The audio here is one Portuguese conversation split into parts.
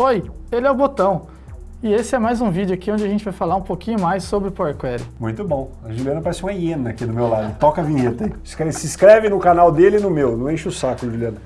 Oi, ele é o Botão. E esse é mais um vídeo aqui onde a gente vai falar um pouquinho mais sobre Power Query. Muito bom. A Juliana parece uma hiena aqui do meu lado. Toca a vinheta aí. Se inscreve no canal dele e no meu. Não enche o saco, Juliana.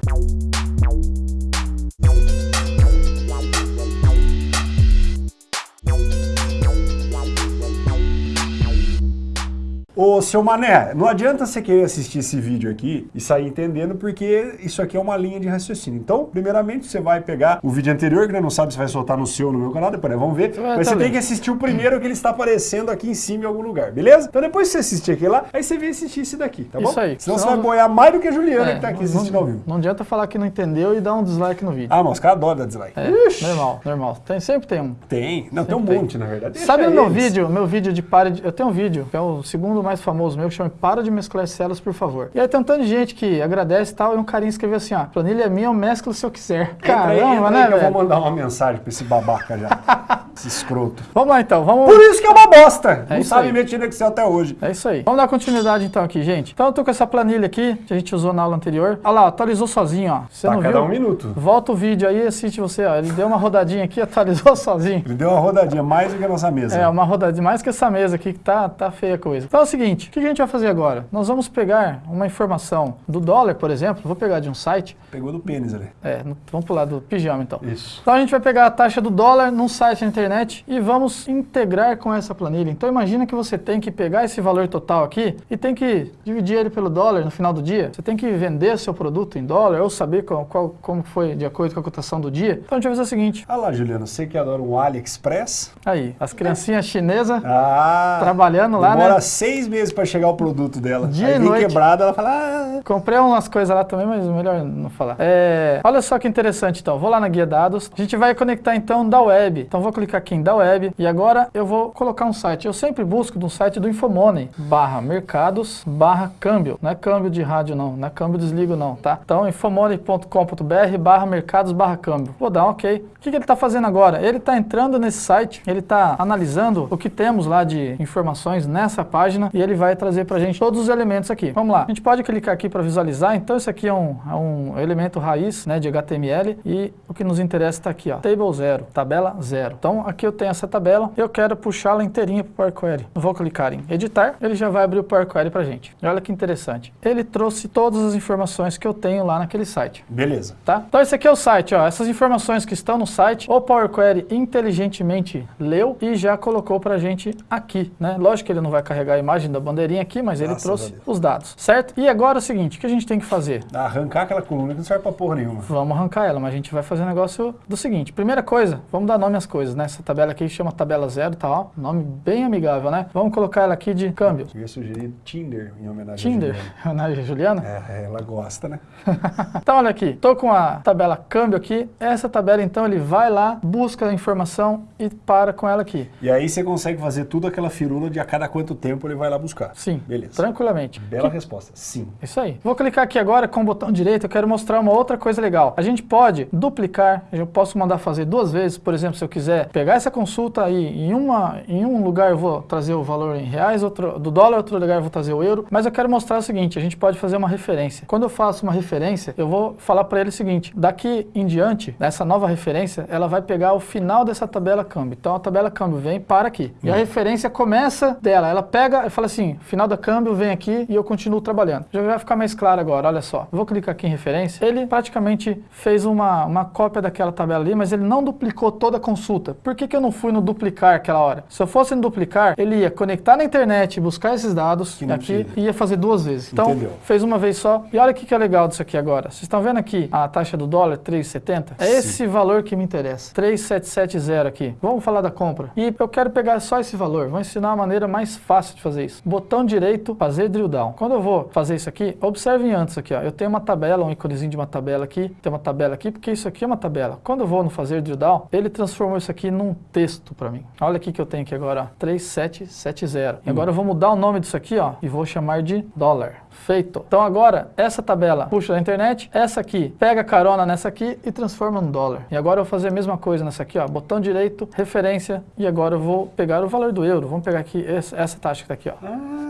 Ô, seu Mané, não adianta você querer assistir esse vídeo aqui e sair entendendo, porque isso aqui é uma linha de raciocínio. Então, primeiramente, você vai pegar o vídeo anterior, que né, não sabe se vai soltar no seu ou no meu canal, depois né, vamos ver. Mas você tem que assistir o primeiro que ele está aparecendo aqui em cima em algum lugar, beleza? Então depois você assistir aqui lá, aí você vem assistir esse daqui, tá bom? Isso aí. Senão, Senão você vai boiar mais do que a Juliana é, que tá aqui assistindo não, ao vivo. Não adianta falar que não entendeu e dar um dislike no vídeo. Ah, mas os caras adoram dar dislike. É, normal, normal. Tem, sempre tem um. Tem. Não, sempre tem um monte, tem. na verdade. Deixa Sabe o meu vídeo, meu vídeo de pare de... Eu tenho um vídeo, que é o segundo mais famoso meu, que chama para de mesclar células, por favor. E aí tem um tanto de gente que agradece e tal, e um carinha escreveu assim, ó, planilha é minha, eu mesclo se eu quiser. Caramba, entra aí, né, aí eu vou mandar uma mensagem pra esse babaca já. esse escroto. Vamos lá então, vamos... Por isso que é uma bosta! É Não sabe mexer no Excel até hoje. É isso aí. Vamos dar continuidade então aqui, gente. Então eu tô com essa planilha aqui, que a gente usou na aula anterior. Olha lá, atualizou sozinho, ó. Você tá não cada viu? um minuto. Volta o vídeo aí e assiste você, ó. Ele deu uma rodadinha aqui, atualizou sozinho. Ele deu uma rodadinha, mais do que a nossa mesa. É, uma rodadinha, mais que essa mesa aqui, que tá, tá feia a coisa. Então é o seguinte, o que a gente vai fazer agora? Nós vamos pegar uma informação do dólar, por exemplo, vou pegar de um site. Pegou do pênis ali. É, vamos pular do pijama então. Isso. Então a gente vai pegar a taxa do dólar num site na internet e vamos integrar com essa planilha. Então imagina que você tem que pegar esse valor total aqui e tem que dividir ele pelo dólar no final do dia. Você tem que vender seu produto em dólar ou saber qual, qual, como foi de acordo com a cotação do dia. Então a gente vai fazer o seguinte. Ah lá, Juliano, você que adora um AliExpress. Aí, as criancinhas chinesas ah, trabalhando lá, demora né? seis meses para chegar o produto dela. Dia Aí vem quebrada, ela fala... Ah. Comprei umas coisas lá também, mas melhor não falar. É, olha só que interessante então, vou lá na guia dados, a gente vai conectar então da web. Então vou clicar aqui em da web e agora eu vou colocar um site. Eu sempre busco no site do Infomoney, barra mercados, barra câmbio. Não é câmbio de rádio não, não é câmbio desligo não, tá? Então infomoney.com.br barra mercados, barra câmbio. Vou dar um ok. O que, que ele está fazendo agora? Ele está entrando nesse site, ele está analisando o que temos lá de informações nessa página e ele vai trazer para gente todos os elementos aqui. Vamos lá, a gente pode clicar aqui para visualizar, então esse aqui é um, é um elemento raiz né, de HTML e o que nos interessa está aqui, ó, table zero, tabela zero. Então aqui eu tenho essa tabela, eu quero puxá-la inteirinha para o Power Query. Eu vou clicar em editar, ele já vai abrir o Power Query para a gente. E olha que interessante, ele trouxe todas as informações que eu tenho lá naquele site. Beleza. Tá? Então esse aqui é o site, ó, essas informações que estão no site, o Power Query inteligentemente leu e já colocou para a gente aqui, né? Lógico que ele não vai carregar a imagem da bandeirinha aqui, mas ele trouxe os dados, certo? E agora é o seguinte, o que a gente tem que fazer? Arrancar aquela coluna que não serve para porra nenhuma. Vamos arrancar ela, mas a gente vai fazer um negócio do seguinte. Primeira coisa, vamos dar nome às coisas, né? Essa tabela aqui chama tabela zero, tá? Ó, nome bem amigável, né? Vamos colocar ela aqui de câmbio. Eu ia sugerir Tinder em homenagem Tinder, a homenagem a Juliana? É, ela gosta, né? então olha aqui, tô com a tabela câmbio aqui. Essa tabela então ele vai lá, busca a informação e para com ela aqui. E aí você consegue fazer tudo aquela firula de a cada quanto tempo ele vai lá buscar. Sim, beleza. tranquilamente. Bela que... resposta, sim. Isso aí. Vou clicar aqui agora com o botão direito, eu quero mostrar uma outra coisa legal. A gente pode duplicar, eu posso mandar fazer duas vezes, por exemplo, se eu quiser pegar essa consulta aí, em, uma, em um lugar eu vou trazer o valor em reais, outro, do dólar, outro lugar eu vou trazer o euro, mas eu quero mostrar o seguinte, a gente pode fazer uma referência. Quando eu faço uma referência, eu vou falar para ele o seguinte, daqui em diante, nessa nova referência, ela vai pegar o final dessa tabela câmbio. Então a tabela câmbio vem para aqui. E a uhum. referência começa dela, ela pega e fala assim, final da câmbio vem aqui e eu continuo trabalhando. Já vai ficar mais claro agora, olha só. Vou clicar aqui em referência. Ele praticamente fez uma, uma cópia daquela tabela ali, mas ele não duplicou toda a consulta. Por que, que eu não fui no duplicar aquela hora? Se eu fosse no duplicar, ele ia conectar na internet, buscar esses dados aqui e ia fazer duas vezes. Então, Entendeu. fez uma vez só. E olha o que, que é legal disso aqui agora. Vocês estão vendo aqui a taxa do dólar, 3,70? É Sim. esse valor que me interessa. 3,770 aqui. Vamos falar da compra. E eu quero pegar só esse valor. Vou ensinar a maneira mais fácil de fazer isso. Botão direito, fazer drill down. Quando eu vou fazer isso aqui, observem antes aqui, ó. Eu tenho uma tabela, um íconezinho de uma tabela aqui, tem uma tabela aqui, porque isso aqui é uma tabela. Quando eu vou no fazer drill down, ele transformou isso aqui num texto para mim. Olha aqui que eu tenho aqui agora, ó, 3770. E agora eu vou mudar o nome disso aqui, ó, e vou chamar de dólar. Feito. Então agora, essa tabela puxa da internet, essa aqui pega carona nessa aqui e transforma em dólar. E agora eu vou fazer a mesma coisa nessa aqui, ó, botão direito, referência, e agora eu vou pegar o valor do euro. Vamos pegar aqui essa taxa que está aqui, ó. Ah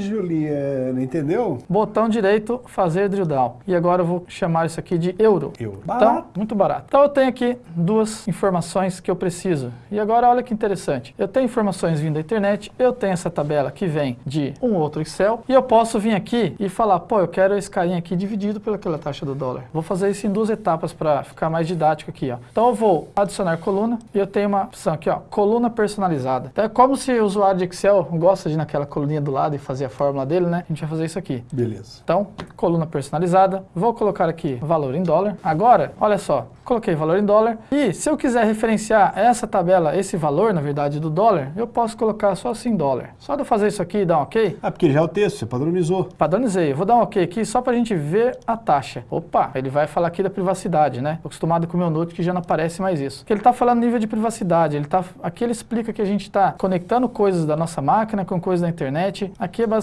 Juliana, entendeu? Botão direito, fazer drill down. E agora eu vou chamar isso aqui de euro. Euro. Então, Barato. muito barato. Então eu tenho aqui duas informações que eu preciso. E agora olha que interessante. Eu tenho informações vindo da internet, eu tenho essa tabela que vem de um outro Excel, e eu posso vir aqui e falar, pô, eu quero esse carinha aqui dividido pelaquela taxa do dólar. Vou fazer isso em duas etapas para ficar mais didático aqui, ó. Então eu vou adicionar coluna e eu tenho uma opção aqui, ó, coluna personalizada. Então é como se o usuário de Excel gosta de ir naquela coluninha do lado e fazer a fórmula dele, né? A gente vai fazer isso aqui. Beleza. Então, coluna personalizada, vou colocar aqui valor em dólar. Agora, olha só, coloquei valor em dólar e se eu quiser referenciar essa tabela, esse valor, na verdade, do dólar, eu posso colocar só assim dólar. Só de eu fazer isso aqui e dar um OK, Ah, porque já é o texto, você padronizou. padronizei. Eu vou dar um OK aqui só para a gente ver a taxa. Opa, ele vai falar aqui da privacidade, né? Tô acostumado com o meu Note que já não aparece mais isso. Que ele está falando nível de privacidade. Ele tá, aqui ele explica que a gente está conectando coisas da nossa máquina com coisas da internet. Aqui é basicamente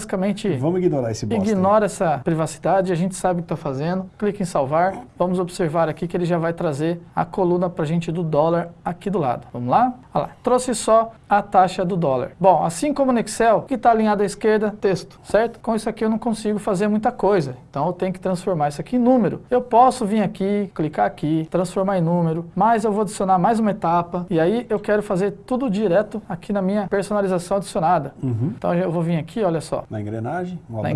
Vamos ignorar esse bosta. aí. Ignora essa privacidade, a gente sabe o que está fazendo. Clique em salvar. Vamos observar aqui que ele já vai trazer a coluna para a gente do dólar aqui do lado. Vamos lá? Olha lá. Trouxe só a taxa do dólar. Bom, assim como no Excel, que está alinhado à esquerda, texto, certo? Com isso aqui eu não consigo fazer muita coisa. Então eu tenho que transformar isso aqui em número. Eu posso vir aqui, clicar aqui, transformar em número, mas eu vou adicionar mais uma etapa. E aí eu quero fazer tudo direto aqui na minha personalização adicionada. Uhum. Então eu vou vir aqui, olha só Na engrenagem. Um na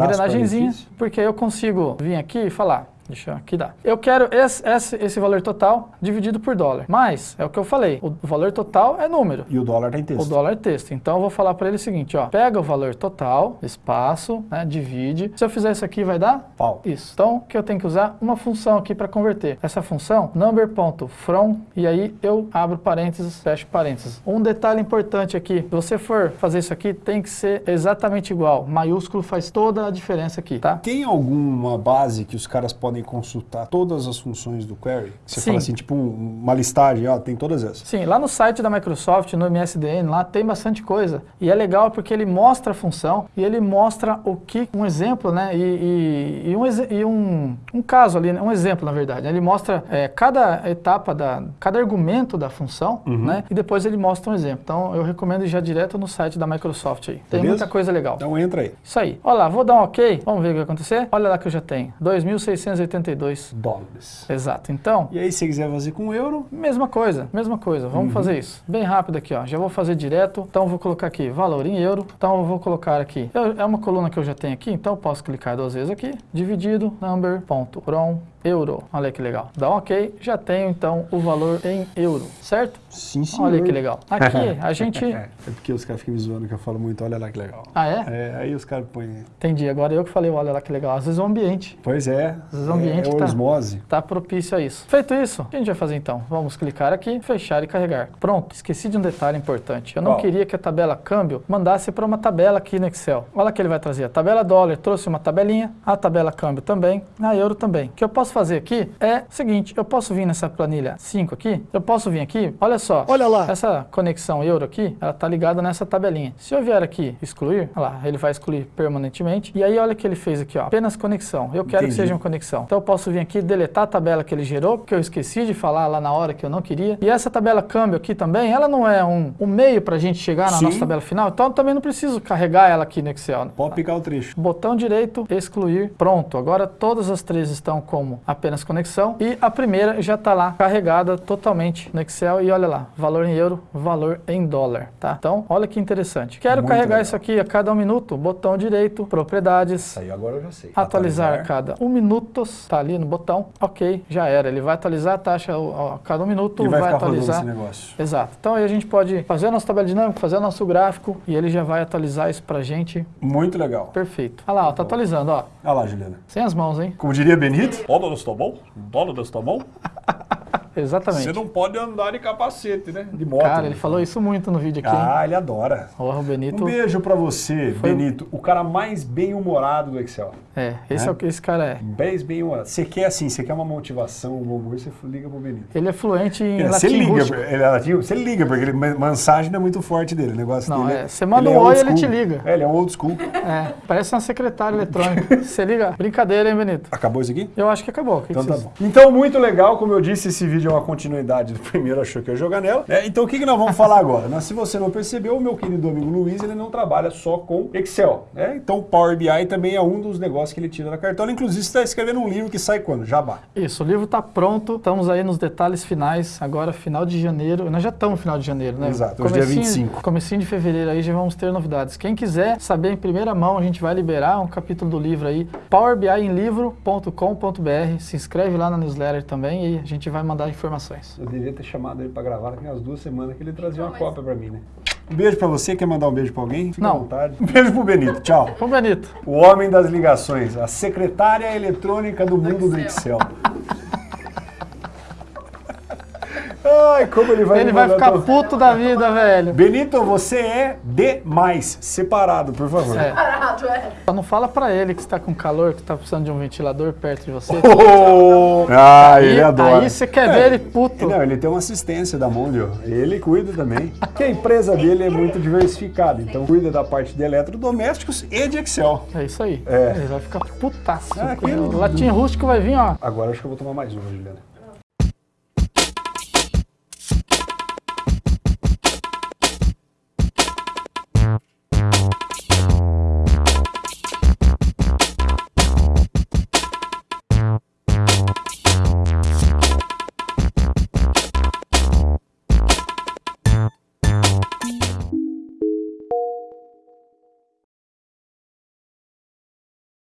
Letícia. porque aí eu consigo vir aqui e falar, deixa eu aqui dar. Eu quero esse, esse, esse valor total dividido por dólar, mas é o que eu falei, o valor total é número. E o dólar tá em texto. O dólar é texto. Então eu vou falar para ele o seguinte, ó, pega o valor total, espaço, né, divide. Se eu fizer isso aqui vai dar Pau. isso. Então, o que eu tenho que usar? Uma função aqui para converter. Essa função, number.from, e aí eu abro parênteses, fecho parênteses. Um detalhe importante aqui, se você for fazer isso aqui, tem que ser exatamente igual. Maiúsculo faz toda a diferença aqui, tá? Tem alguma base que os caras podem consultar todas as funções do query? Você Sim. fala assim, tipo um- uma listagem, ó, tem todas essas. Sim, lá no site da Microsoft, no MSDN, lá tem bastante coisa. E é legal porque ele mostra a função e ele mostra o que, um exemplo, né? E, e- e um, e um, um caso ali, né, um exemplo, na verdade. Ele mostra é, cada etapa, da, cada argumento da função, né? E depois ele mostra um exemplo. Então eu recomendo ir já direto no site da Microsoft aí. Tem Beleza? muita coisa legal. Então entra aí. Isso aí. Olha lá, vou dar um ok. Vamos ver o que vai acontecer. Olha lá que eu já tenho. 2.682. Dólares. Exato. Então, E aí, se você quiser fazer com euro, Mesma coisa, mesma coisa. Vamos fazer isso. Bem rápido aqui, ó. Já vou fazer direto. Então, eu vou colocar aqui valor em euro. Então, eu vou colocar aqui. eu- é uma coluna que eu já tenho aqui, então eu posso clicar duas vezes aqui. Dividido, number.from, euro. Olha que legal. Dá um ok. Já tenho, então, o valor em euro, certo? Sim, senhor. Olha que legal. Aqui, a gente... É porque os caras ficam me zoando que eu falo muito, olha lá que legal. Ah, é? É, aí os caras põem. Entendi. Agora eu que falei, olha lá que legal. Às vezes o ambiente Pois é. Às vezes o ambiente é, tá- osmose. Está propício a isso. Feito isso, o que a gente vai fazer então? Vamos clicar aqui, fechar e carregar. Pronto, esqueci de um detalhe importante. Eu não Qual? queria que a tabela câmbio mandasse para uma tabela aqui no Excel. Olha que ele vai trazer. A tabela dólar trouxe uma tabelinha, a tabela câmbio também, a euro também. O que eu posso fazer aqui é o seguinte, eu posso vir nessa planilha 5 aqui, eu posso vir aqui, olha só. Olha lá. Essa conexão euro aqui, ela está ligada nessa tabelinha. Se eu vier aqui excluir, olha lá, ele vai excluir permanentemente. E aí olha o que ele fez aqui, ó, apenas conexão. Eu quero Entendi. que seja uma conexão. Então eu posso vir aqui deletar a tabela que ele gerou, porque eu esqueci de falar lá na hora que eu não queria. E essa tabela câmbio aqui também, ela não é um, um meio para a gente chegar na Sim. nossa tabela final, então eu também não preciso carregar ela aqui no Excel. Pode picar o trecho. Botão direito, excluir, pronto. Agora todas as três estão como apenas conexão e a primeira já está lá carregada totalmente no Excel e olha lá, valor em euro, valor em dólar, tá? Então, olha que interessante. Quero Muito carregar legal. isso aqui a cada um minuto, botão direito, propriedades, Aí agora eu já sei. atualizar a cada um minutos, tá ali no botão, ok, já era. Ele vai atualizar a taxa a cada um minuto, E vai, vai, atualizar. esse negócio. Exato. Então aí a gente pode fazer a nossa tabela dinâmica, fazer o nosso gráfico e ele já vai atualizar isso pra gente Muito legal. Perfeito. Olha lá, ó, tá atualizando, ó. Olha lá, Juliana. Sem as mãos, hein? Como diria Benito, Dólares tá bom? Dólares tá bom? Exatamente. Você não pode andar de capacete, né? de moto. Cara, ele falou isso muito no vídeo aqui, hein? Ah, ele adora. Porra, o Benito. Um beijo pra você, Foi- Benito. O cara mais bem-humorado do Excel. É, esse Né? é o que esse cara é. Bem bem-humorado. Você quer assim, você quer uma motivação, um humor, você liga pro Benito. Ele é fluente em É, Você latim liga, rústico. ele é latino, você liga, porque ele, mensagem não é muito forte dele. O negócio Não, dele é, você manda um old oi, ele school. te liga. É, ele é um old school. É, parece uma secretária eletrônica. Você liga. Brincadeira, hein, Benito? Acabou isso aqui? Eu acho que acabou. Que Então que tá bom. Então, muito legal, como eu disse, esse vídeo vídeo é uma continuidade do primeiro, achou que eu ia jogar nela. É, então o que, que nós vamos falar agora? Mas, se você não percebeu, o meu querido amigo Luiz, ele não trabalha só com Excel. Né? Então o Power BI também é um dos negócios que ele tira da cartola. Inclusive, você está escrevendo um livro que sai quando? Jabá. Isso, o livro está pronto, estamos aí nos detalhes finais, agora final de janeiro. Nós já estamos no final de janeiro, né? Exato, hoje é dia 25. Comecinho de fevereiro aí já vamos ter novidades. Quem quiser saber em primeira mão, a gente vai liberar um capítulo do livro aí, powerbiemlivro.com.br. Se inscreve lá na newsletter também e a gente vai mandar informações. Eu devia ter chamado ele para gravar tem umas duas semanas que ele trazia uma cópia para mim, né? Um beijo para você, quer mandar um beijo para alguém? Fica Não. à vontade. Um beijo pro Benito, tchau. Ô Benito, O homem das ligações, a secretária eletrônica do mundo do Excel. Ai, como ele vai ele vai ficar todo- puto da vida, velho. Benito, você é demais. Separado, por favor. É. Parado, é. Só não fala pra ele que está com calor, que tá precisando de um ventilador perto de você. Oh! Ah, Aí- ele adora. Aí você quer ver ele puto. Não, ele tem uma assistência da Mondio. Ele cuida também. Porque a empresa dele é muito diversificada. Então cuida da parte de eletrodomésticos e de Excel. É isso aí. É. Ele vai ficar putaço. Ah, aquele- o latim rústico vai vir, ó. Agora acho que eu vou tomar mais uma, Juliana.